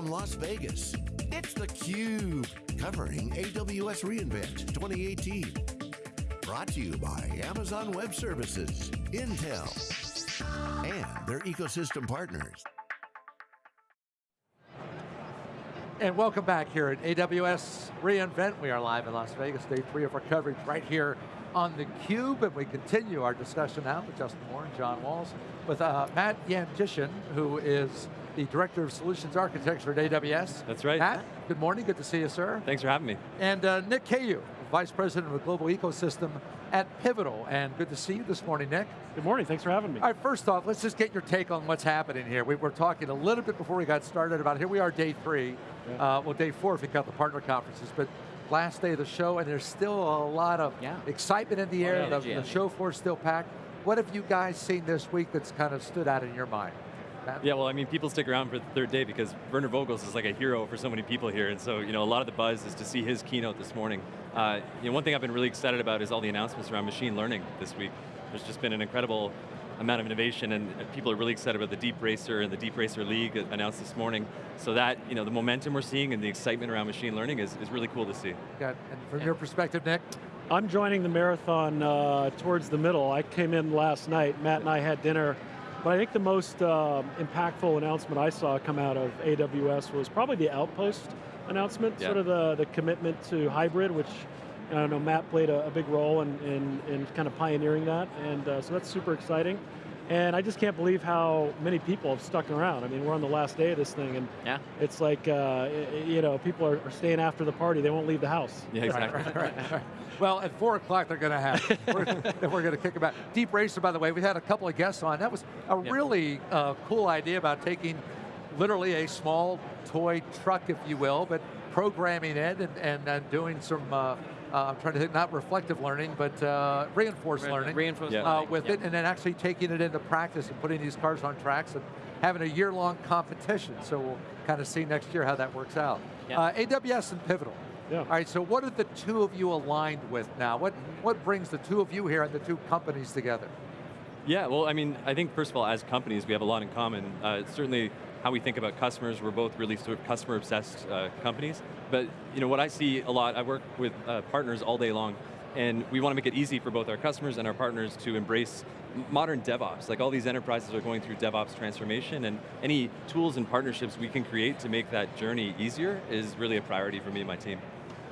from Las Vegas, it's theCUBE, covering AWS reInvent 2018. Brought to you by Amazon Web Services, Intel, and their ecosystem partners. And welcome back here at AWS reInvent. We are live in Las Vegas, day three of our coverage right here on theCUBE, and we continue our discussion now with Justin Moore and John Walls, with uh, Matt Yanchyshyn, who is the Director of Solutions Architecture at AWS. That's right. Matt, good morning, good to see you, sir. Thanks for having me. And uh, Nick Cayou, Vice President of the Global Ecosystem at Pivotal, and good to see you this morning, Nick. Good morning, thanks for having me. All right, first off, let's just get your take on what's happening here. We were talking a little bit before we got started about, here we are day three, yeah. uh, well day four if you count the partner conferences, but last day of the show and there's still a lot of yeah. excitement in the air, the, the show floor still packed. What have you guys seen this week that's kind of stood out in your mind? Yeah, well, I mean, people stick around for the third day because Werner Vogels is like a hero for so many people here, and so, you know, a lot of the buzz is to see his keynote this morning. Uh, you know, one thing I've been really excited about is all the announcements around machine learning this week. There's just been an incredible amount of innovation and people are really excited about the Deep Racer and the Deep Racer League announced this morning. So that, you know, the momentum we're seeing and the excitement around machine learning is, is really cool to see. Got, and from yeah. your perspective, Nick? I'm joining the marathon uh, towards the middle. I came in last night, Matt and I had dinner but I think the most uh, impactful announcement I saw come out of AWS was probably the Outpost announcement, yeah. sort of the, the commitment to hybrid, which I know Matt played a, a big role in, in, in, kind of pioneering that, and uh, so that's super exciting. And I just can't believe how many people have stuck around. I mean, we're on the last day of this thing, and yeah. it's like, uh, you know, people are, are, staying after the party. They won't leave the house. Yeah, exactly. Right, right, right, well, at four o'clock they're going to have, we're, we're going to kick them out. Deep Racer, by the way, we had a couple of guests on. That was a yeah. really uh, cool idea about taking literally a small toy truck, if you will, but programming it and, and, and doing some uh, I'm trying to think, not reflective learning, but uh, reinforced Re learning. Reinforced yeah. learning. with yeah. it, and then actually taking it into practice and putting these cars on tracks and having a year-long competition. So we'll kind of see next year how that works out. Yeah. Uh, AWS and Pivotal. Yeah. All right, so what are the two of you aligned with now? What, what brings the two of you here and the two companies together? Yeah, well, I mean, I think first of all, as companies, we have a lot in common. Uh, certainly, how we think about customers. We're both really sort of customer-obsessed uh, companies. But you know, what I see a lot, I work with uh, partners all day long, and we want to make it easy for both our customers and our partners to embrace modern DevOps. Like all these enterprises are going through DevOps transformation, and any tools and partnerships we can create to make that journey easier is really a priority for me and my team.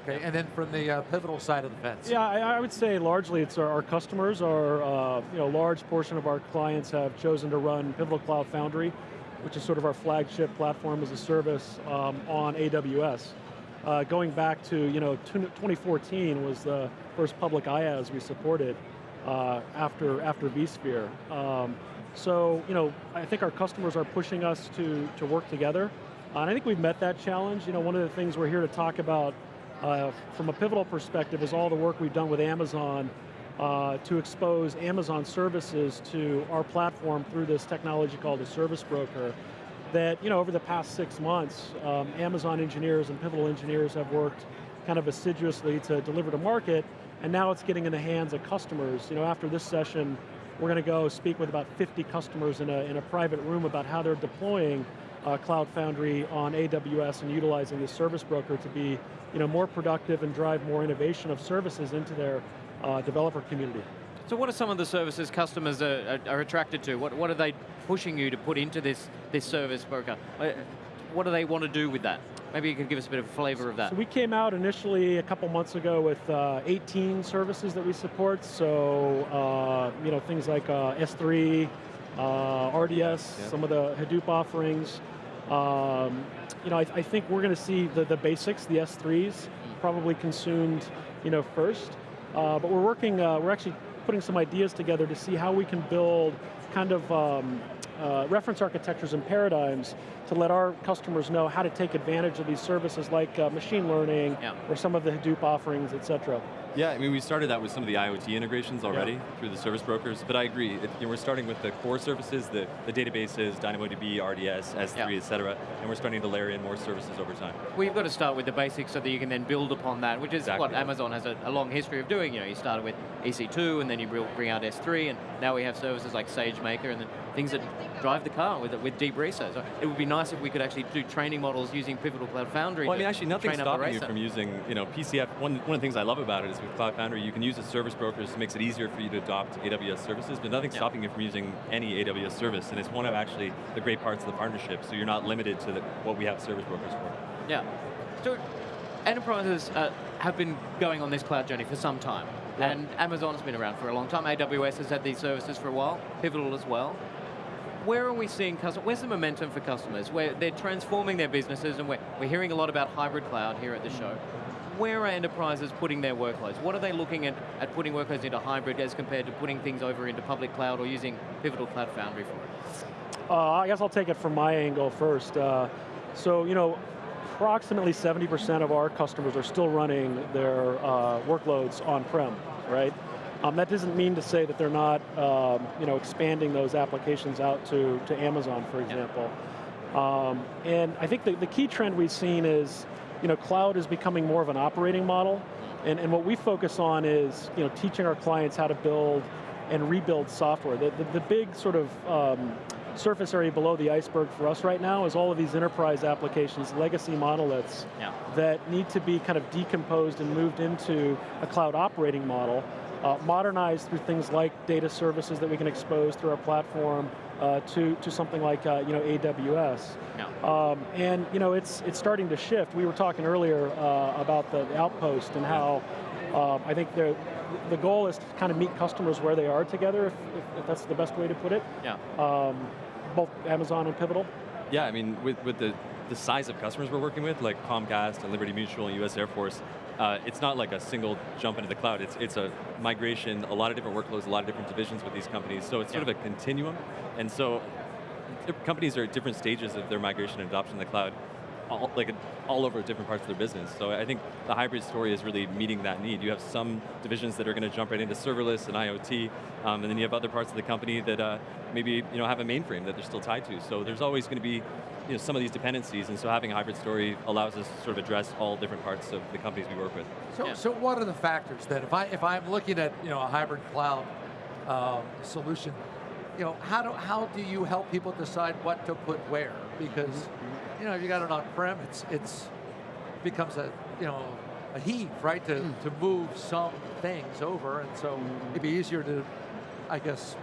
Okay, and then from the uh, pivotal side of the fence. Yeah, I, I would say largely it's our, our customers, our uh, you know, large portion of our clients have chosen to run Pivotal Cloud Foundry which is sort of our flagship platform as a service um, on AWS. Uh, going back to, you know, 2014 was the first public IaaS we supported uh, after, after vSphere. Um, so, you know, I think our customers are pushing us to, to work together. Uh, and I think we've met that challenge. You know, one of the things we're here to talk about uh, from a pivotal perspective is all the work we've done with Amazon uh, to expose Amazon services to our platform through this technology called a service broker that, you know, over the past six months, um, Amazon engineers and Pivotal engineers have worked kind of assiduously to deliver to market, and now it's getting in the hands of customers. You know, after this session, we're going to go speak with about 50 customers in a, in a private room about how they're deploying uh, Cloud Foundry on AWS and utilizing the service broker to be you know, more productive and drive more innovation of services into their uh, developer community. So what are some of the services customers are, are, are, attracted to? What, what are they pushing you to put into this, this service broker? Uh, what do they want to do with that? Maybe you could give us a bit of a flavor of that. So we came out initially a couple months ago with uh, 18 services that we support. So, uh, you know, things like uh, S3, uh, RDS, some of the Hadoop offerings. Um, you know, I, I think we're going to see the, the basics, the S3s, probably consumed, you know, first. Uh, but we're working, uh, we're actually putting some ideas together to see how we can build kind of um, uh, reference architectures and paradigms to let our customers know how to take advantage of these services like uh, machine learning yeah. or some of the Hadoop offerings, et cetera. Yeah, I mean, we started that with some of the IoT integrations already Yeah. through the service brokers, but I agree. It, you know, we're starting with the core services, the, the databases, DynamoDB, RDS, S3, Yeah. et cetera, and we're starting to layer in more services over time. Well, you've got to start with the basics so that you can then build upon that, which is Exactly. what Amazon has a, a long history of doing. You know, you started with EC2, and then you bring bring out S3, and now we have services like SageMaker, and then things that drive the car with with Deep Racer. So it would be nice if we could actually do training models using Pivotal Cloud Foundry. Well, I mean, actually, nothing's stopping you from using, you know, PCF. One, one of the things I love about it is with Cloud Foundry, you can use the service brokers, it makes it easier for you to adopt AWS services, but nothing's Yeah. stopping you from using any AWS service, and it's one of actually the great parts of the partnership, so you're not limited to the, what we have service brokers for. Yeah. So enterprises uh, have been going on this cloud journey for some time. Yeah. And Amazon's been around for a long time. AWS has had these services for a while, Pivotal as well. Where are we seeing customers, where's the momentum for customers? Where they're transforming their businesses and we're, we're hearing a lot about hybrid cloud here at the show. Where are enterprises putting their workloads? What are they looking at, at putting workloads into hybrid as compared to putting things over into public cloud or using Pivotal Cloud Foundry for it? Uh, I guess I'll take it from my angle first. Uh, so, you know, approximately 70% of our customers are still running their uh, workloads on-prem, right? Um, that doesn't mean to say that they're not, um, you know, expanding those applications out to, to Amazon, for example. Um, and I think the, the key trend we've seen is, you know, cloud is becoming more of an operating model, and, and what we focus on is, you know, teaching our clients how to build and rebuild software. The, the, the big sort of um, surface area below the iceberg for us right now is all of these enterprise applications, legacy monoliths, Yeah. that need to be kind of decomposed and moved into a cloud operating model, uh, modernized through things like data services that we can expose through our platform uh, to, to something like uh, you know, AWS. Yeah. Um, and you know, it's, it's starting to shift. We were talking earlier uh, about the, the outpost and how um, I think the, the goal is to kind of meet customers where they are together, if, if, if that's the best way to put it. Yeah. Um, both Amazon and Pivotal. Yeah, I mean, with, with the, the size of customers we're working with, like Comcast and Liberty Mutual and US Air Force, uh, it's not like a single jump into the cloud. It's, it's a migration, a lot of different workloads, a lot of different divisions with these companies. So it's sort Yeah. of a continuum. And so companies are at different stages of their migration and adoption of the cloud, all, like all over different parts of their business. So I think the hybrid story is really meeting that need. You have some divisions that are going to jump right into serverless and IoT, um, and then you have other parts of the company that uh, maybe you know have a mainframe that they're still tied to. So there's always going to be you know, some of these dependencies, and so having a hybrid story allows us to sort of address all different parts of the companies we work with. So, Yeah. so what are the factors that If I if I'm looking at you know a hybrid cloud um, solution, you know how do how do you help people decide what to put where? Because Mm-hmm. You know if you got it on prem, it's it's becomes a you know a heave right to Mm. to move some things over, and so Mm-hmm. it'd be easier to, I guess.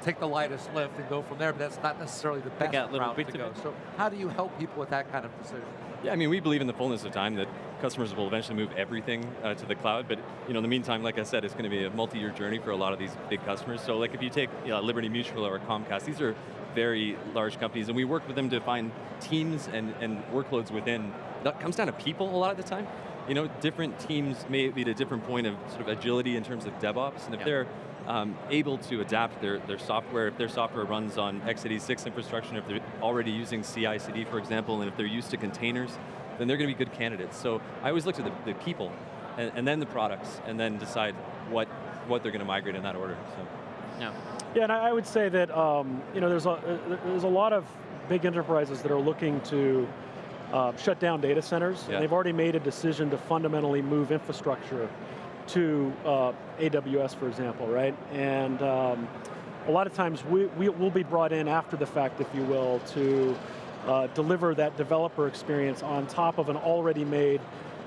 Take the lightest lift and go from there, but that's not necessarily the best out route to go. So, how do you help people with that kind of decision? Yeah, I mean, we believe in the fullness of time that customers will eventually move everything uh, to the cloud, but you know, in the meantime, like I said, it's going to be a multi-year journey for a lot of these big customers. So like if you take you know, Liberty Mutual or Comcast, these are very large companies, and we work with them to find teams and, and workloads within, that comes down to people a lot of the time. You know, different teams may be at a different point of sort of agility in terms of DevOps, and if Yeah. they're um, able to adapt their, their software, if their software runs on x86 infrastructure, if they're already using CI/CD, for example, and if they're used to containers, then they're going to be good candidates. So I always look to the, the people, and, and then the products, and then decide what, what they're going to migrate in that order. So. Yeah. Yeah, and I I would say that um, you know there's a uh, there's a lot of big enterprises that are looking to uh, shut down data centers. Yeah. And they've already made a decision to fundamentally move infrastructure to uh, AWS, for example, right? And um, a lot of times we, we will be brought in after the fact, if you will, to uh, deliver that developer experience on top of an already made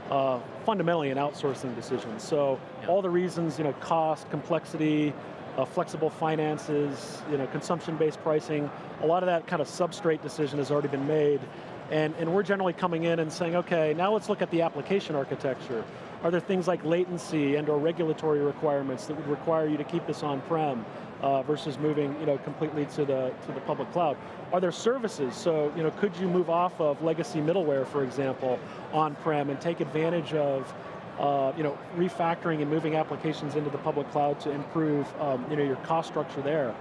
uh, fundamentally an outsourcing decision. So Yeah. all the reasons, you know, cost, complexity, uh, flexible finances, you know, consumption-based pricing, a lot of that kind of substrate decision has already been made. And, and we're generally coming in and saying, okay, now let's look at the application architecture. Are there things like latency and or regulatory requirements that would require you to keep this on-prem uh, versus moving you know, completely to the, to the public cloud? Are there services? So you know, could you move off of legacy middleware, for example, on-prem and take advantage of uh, you know, refactoring and moving applications into the public cloud to improve um, you know, your cost structure there.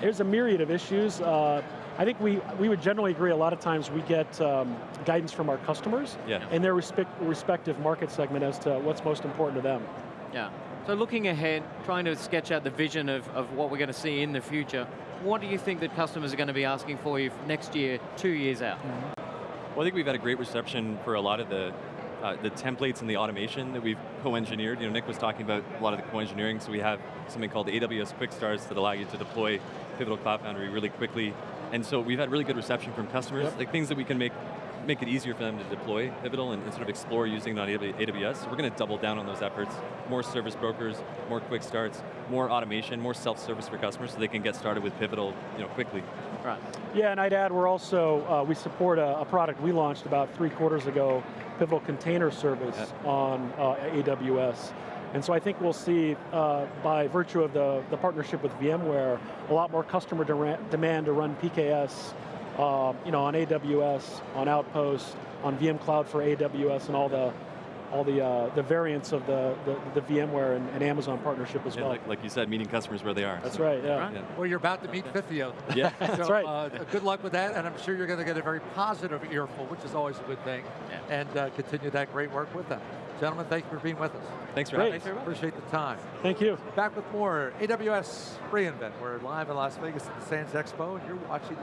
There's a myriad of issues. Uh, I think we, we would generally agree a lot of times we get um, guidance from our customers Yeah. and their respect, respective market segment as to what's most important to them. Yeah. So looking ahead, trying to sketch out the vision of, of what we're going to see in the future, what do you think that customers are going to be asking for you next year, two years out? Well, I think we've had a great reception for a lot of the uh, the templates and the automation that we've co-engineered. You know, Nick was talking about a lot of the co-engineering, so we have something called AWS Quick Starts that allow you to deploy Pivotal Cloud Foundry really quickly. And so we've had really good reception from customers, Yep. like things that we can make make it easier for them to deploy Pivotal and, and sort of explore using it on AWS. So we're going to double down on those efforts. More service brokers, more quick starts, more automation, more self-service for customers so they can get started with Pivotal you know, quickly. Right. Yeah, and I'd add we're also, uh, we support a, a product we launched about three quarters ago, Pivotal Container Service on uh, AWS. And so I think we'll see, uh, by virtue of the, the partnership with VMware, a lot more customer dera- demand to run PKS uh, you know, on AWS, on Outpost, on VM Cloud for AWS, and all the all the uh, the variants of the, the, the VMware and, and Amazon partnership as And well. like, like you said, meeting customers where they are. That's So, right, yeah. Right. Yeah. Well, you're about to meet 50 of them. Yeah. That's right. Uh, good luck with that, and I'm sure you're going to get a very positive earful, which is always a good thing, Yeah. and uh, continue that great work with them. Gentlemen, thank you for being with us. Thanks for Great. having us. Appreciate the time. Thank you. Back with more AWS reInvent. We're live in Las Vegas at the Sands Expo, and you're watching